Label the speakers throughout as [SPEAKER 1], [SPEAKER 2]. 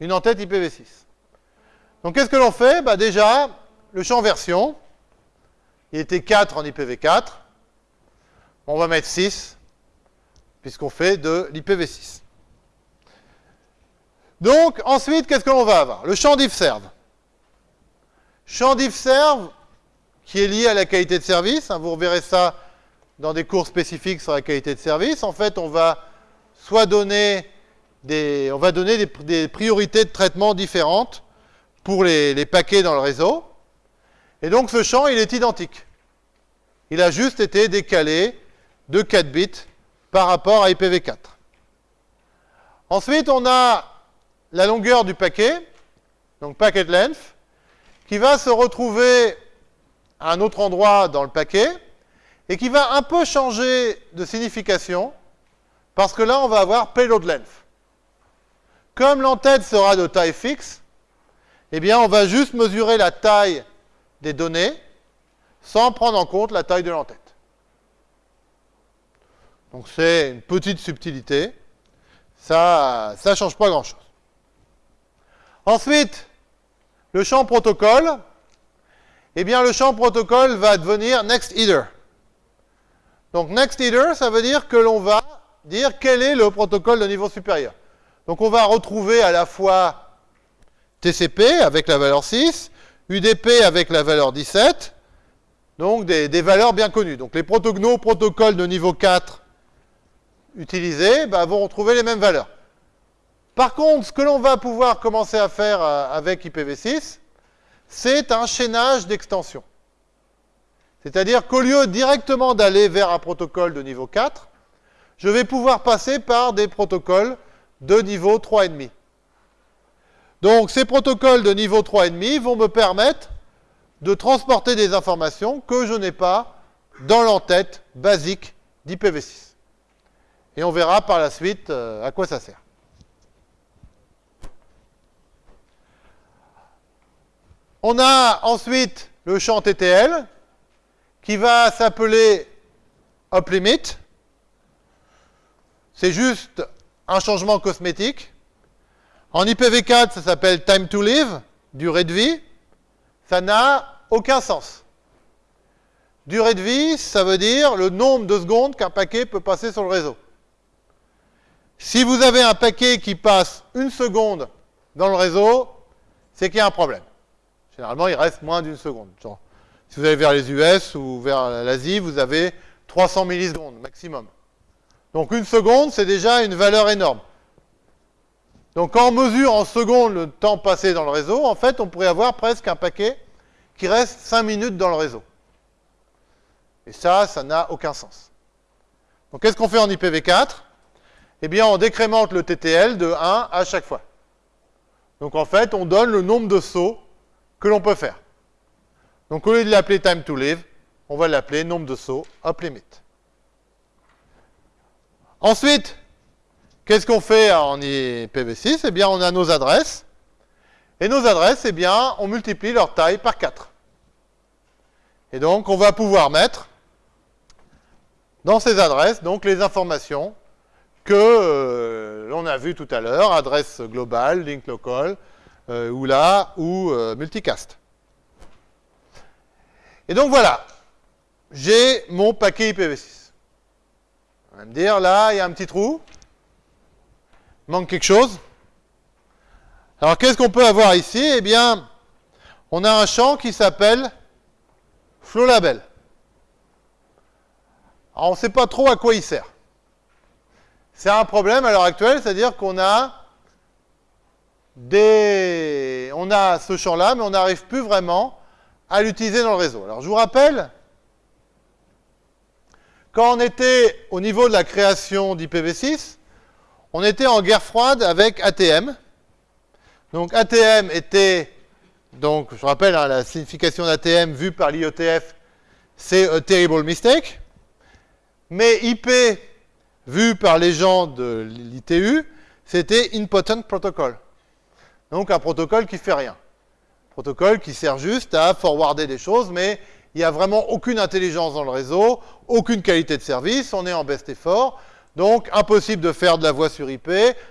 [SPEAKER 1] une en-tête IPv6. Donc qu'est-ce que l'on fait? Bah, Déjà, le champ version, il était 4 en IPv4. On va mettre 6, puisqu'on fait de l'IPv6. Donc, ensuite, qu'est-ce que l'on va avoir? Le champ diffserve. Champ diffserve, qui est lié à la qualité de service. Hein, vous reverrez ça dans des cours spécifiques sur la qualité de service. En fait, on va soit donner on va donner des, priorités de traitement différentes pour les, les, paquets dans le réseau. Et donc, ce champ, il est identique. Il a juste été décalé de 4 bits par rapport à IPv4. Ensuite, on a la longueur du paquet, donc packet length, qui va se retrouver à un autre endroit dans le paquet et qui va un peu changer de signification parce que là, on va avoir payload length. Comme l'entête sera de taille fixe, eh bien, on va juste mesurer la taille des données sans prendre en compte la taille de l'entête. Donc, c'est une petite subtilité. Ça ne change pas grand-chose. Ensuite, le champ protocole, eh bien le champ protocole va devenir next either. Donc next either, ça veut dire que l'on va dire quel est le protocole de niveau supérieur. Donc on va retrouver à la fois TCP avec la valeur 6, UDP avec la valeur 17, donc des, valeurs bien connues. Donc les protocoles de niveau 4 utilisés bah, vont retrouver les mêmes valeurs. Par contre, ce que l'on va pouvoir commencer à faire euh, avec IPv6, c'est un chaînage d'extension. C'est-à-dire qu'au lieu directement d'aller vers un protocole de niveau 4, je vais pouvoir passer par des protocoles de niveau 3,5. Donc ces protocoles de niveau 3,5 vont me permettre de transporter des informations que je n'ai pas dans l'entête basique d'IPv6. Et on verra par la suite euh, à quoi ça sert. On a ensuite le champ TTL qui va s'appeler UpLimit. C'est juste un changement cosmétique. En IPv4, ça s'appelle Time to Live, durée de vie. Ça n'a aucun sens. Durée de vie, ça veut dire le nombre de secondes qu'un paquet peut passer sur le réseau. Si vous avez un paquet qui passe une seconde dans le réseau, c'est qu'il y a un problème. Généralement, il reste moins d'une seconde. si vous allez vers les US ou vers l'Asie, vous avez 300 millisecondes maximum. Donc une seconde, c'est déjà une valeur énorme. Donc quand on mesure en secondes le temps passé dans le réseau, en fait, on pourrait avoir presque un paquet qui reste 5 minutes dans le réseau. Et ça, ça n'a aucun sens. Donc qu'est-ce qu'on fait en IPv4 Eh bien, on décrémente le TTL de 1 à chaque fois. Donc en fait, on donne le nombre de sauts que l'on peut faire. Donc au lieu de l'appeler time to live, on va l'appeler nombre de sauts up limit. Ensuite, qu'est-ce qu'on fait en IPv6 Eh bien, on a nos adresses. Et nos adresses, eh bien, on multiplie leur taille par 4. Et donc, on va pouvoir mettre dans ces adresses donc les informations que euh, l'on a vues tout à l'heure, adresse globale, link local, euh, ou là, ou euh, multicast. Et donc voilà, j'ai mon paquet IPv6. On va me dire, là, il y a un petit trou. Il manque quelque chose. Alors, qu'est-ce qu'on peut avoir ici? Eh bien, on a un champ qui s'appelle flow label. Alors, on ne sait pas trop à quoi il sert. C'est un problème à l'heure actuelle, c'est-à-dire qu'on a on a ce champ-là, mais on n'arrive plus vraiment à l'utiliser dans le réseau. Alors je vous rappelle, quand on était au niveau de la création d'IPv6, on était en guerre froide avec ATM. Donc ATM était, donc je rappelle hein, la signification d'ATM vue par l'IETF, c'est a terrible mistake. Mais IP, vu par les gens de l'ITU, c'était impotent protocol. Donc un protocole qui fait rien. Protocole qui sert juste à forwarder des choses, mais il n'y a vraiment aucune intelligence dans le réseau, aucune qualité de service, on est en best effort. Donc, impossible de faire de la voix sur IP,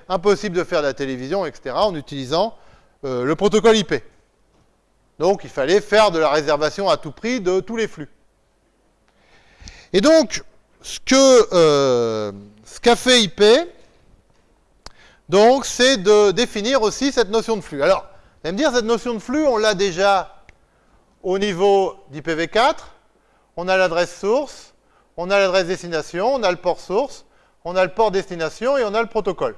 [SPEAKER 1] impossible de faire de la télévision, etc., en utilisant euh, le protocole IP. Donc, il fallait faire de la réservation à tout prix de tous les flux. Et donc, ce euh, qu'a fait IP, c'est de définir aussi cette notion de flux. Alors, vous allez me dire, cette notion de flux, on l'a déjà au niveau d'IPv4. On a l'adresse source, on a l'adresse destination, on a le port source, on a le port destination et on a le protocole.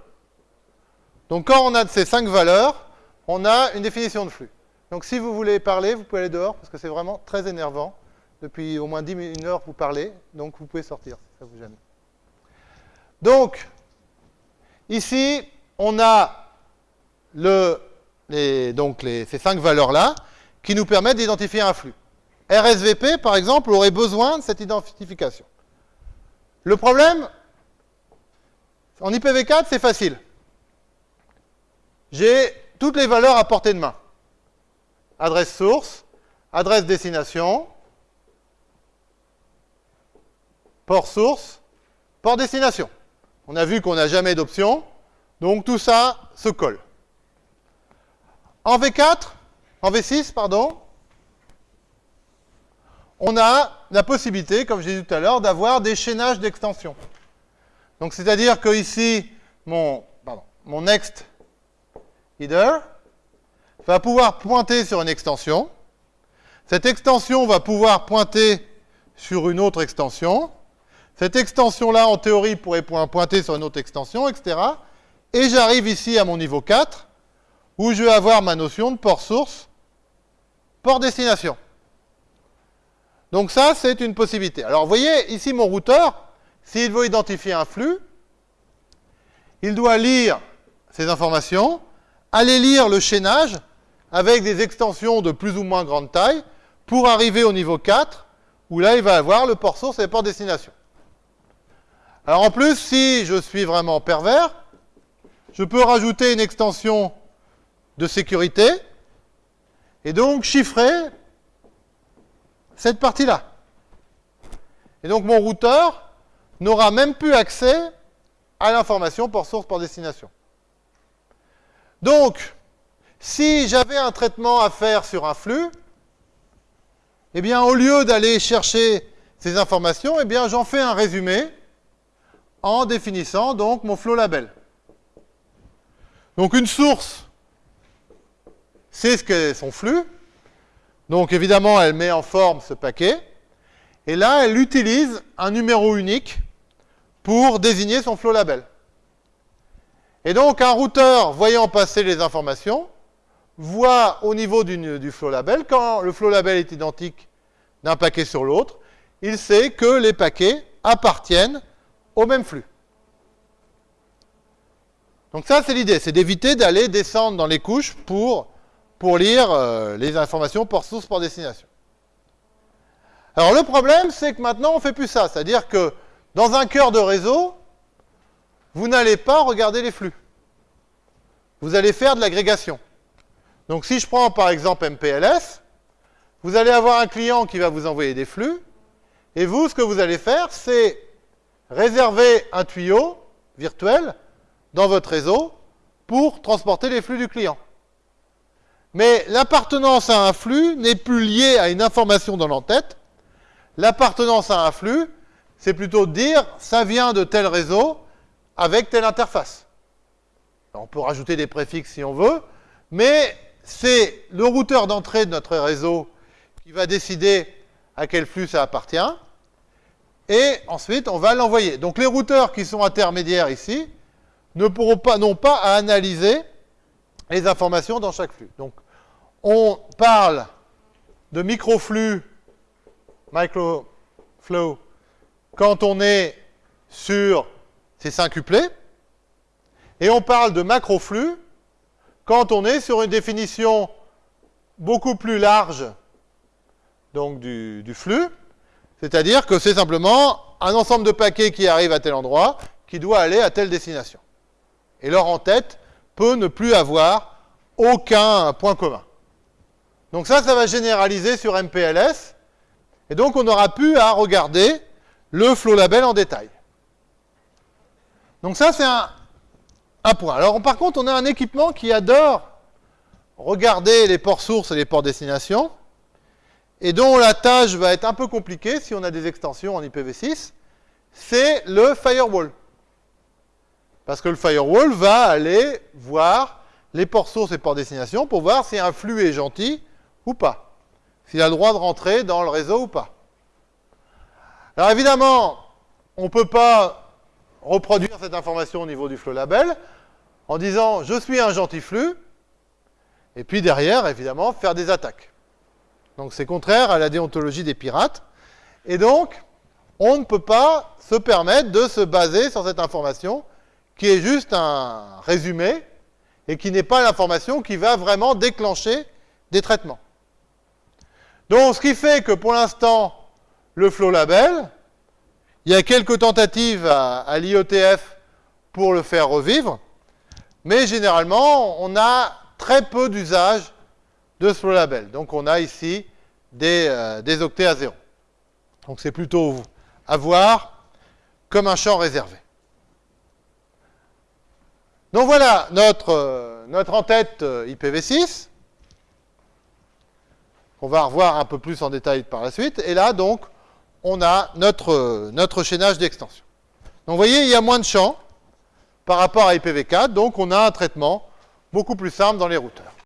[SPEAKER 1] Donc, quand on a ces cinq valeurs, on a une définition de flux. Donc, si vous voulez parler, vous pouvez aller dehors, parce que c'est vraiment très énervant. Depuis au moins 10 minutes, une heure, vous parlez, donc vous pouvez sortir, si ça vous gêne. Donc, ici, on a ces cinq valeurs-là qui nous permettent d'identifier un flux. RSVP, par exemple, aurait besoin de cette identification. Le problème, en IPv4, c'est facile. J'ai toutes les valeurs à portée de main. Adresse source, adresse destination, port source, port destination. On a vu qu'on n'a jamais d'option. Donc tout ça se colle. En V4, en V6, pardon, on a la possibilité, comme je disais tout à l'heure, d'avoir des chaînages d'extensions. Donc c'est-à-dire que ici, mon, mon next header va pouvoir pointer sur une extension. Cette extension va pouvoir pointer sur une autre extension. Cette extension-là, en théorie, pourrait pointer sur une autre extension, etc. Et j'arrive ici à mon niveau 4, où je vais avoir ma notion de port source, port destination. Donc ça, c'est une possibilité. Alors, vous voyez, ici, mon routeur, s'il veut identifier un flux, il doit lire ces informations, aller lire le chaînage avec des extensions de plus ou moins grande taille pour arriver au niveau 4, où là, il va avoir le port source et le port destination. Alors en plus, si je suis vraiment pervers, je peux rajouter une extension de sécurité et donc chiffrer cette partie-là. Et donc mon routeur n'aura même plus accès à l'information port source, port destination. Donc, si j'avais un traitement à faire sur un flux, eh bien, au lieu d'aller chercher ces informations, eh bien, j'en fais un résumé en définissant donc mon flow label. Donc une source, c'est ce qu'est son flux. Donc évidemment, elle met en forme ce paquet. Et là, elle utilise un numéro unique pour désigner son flow label. Et donc un routeur, voyant passer les informations, voit au niveau du, du flow label, quand le flow label est identique d'un paquet sur l'autre, il sait que les paquets appartiennent au même flux. Donc ça, c'est l'idée, c'est d'éviter d'aller descendre dans les couches pour, pour lire euh, les informations port source, port destination. Alors le problème, c'est que maintenant, on ne fait plus ça. C'est-à-dire que dans un cœur de réseau, vous n'allez pas regarder les flux. Vous allez faire de l'agrégation. Donc si je prends par exemple MPLS, vous allez avoir un client qui va vous envoyer des flux, et vous, ce que vous allez faire, c'est réserver un tuyau virtuel dans votre réseau pour transporter les flux du client. Mais l'appartenance à un flux n'est plus liée à une information dans l'entête. L'appartenance à un flux, c'est plutôt dire ça vient de tel réseau avec telle interface. on peut rajouter des préfixes si on veut, mais c'est le routeur d'entrée de notre réseau qui va décider à quel flux ça appartient. Et ensuite, on va l'envoyer. Donc les routeurs qui sont intermédiaires ici, ne pourront pas, non pas à analyser les informations dans chaque flux. On parle de microflux, microflow, quand on est sur ces cinq cuplets, et on parle de macroflux quand on est sur une définition beaucoup plus large donc du, flux, c'est-à-dire que c'est simplement un ensemble de paquets qui arrivent à tel endroit, qui doit aller à telle destination. Et leur en-tête peut ne plus avoir aucun point commun. Donc ça, ça va généraliser sur MPLS. Et donc, on aura pu à regarder le flow label en détail. Donc ça, c'est un, point. Alors, par contre, on a un équipement qui adore regarder les ports sources et les ports destination, et dont la tâche va être un peu compliquée si on a des extensions en IPv6, c'est le firewall. Parce que le firewall va aller voir les ports sources et ports destination pour voir si un flux est gentil ou pas. S'il a le droit de rentrer dans le réseau ou pas. Alors évidemment, on ne peut pas reproduire cette information au niveau du flow label en disant je suis un gentil flux, et puis derrière, évidemment, faire des attaques. Donc c'est contraire à la déontologie des pirates. Et donc, on ne peut pas se permettre de se baser sur cette information qui est juste un résumé et qui n'est pas l'information qui va vraiment déclencher des traitements. Donc, ce qui fait que pour l'instant, le flow label, il y a quelques tentatives à, à l'IETF pour le faire revivre, mais généralement, on a très peu d'usage de ce flow label. Donc, on a ici des, euh, des octets à zéro. Donc, c'est plutôt à voir comme un champ réservé. Donc voilà notre, euh, notre en-tête euh, IPv6. On va revoir un peu plus en détail par la suite. Et là, donc, on a notre, notre chaînage d'extension. Donc vous voyez, il y a moins de champs par rapport à IPv4, donc on a un traitement beaucoup plus simple dans les routeurs.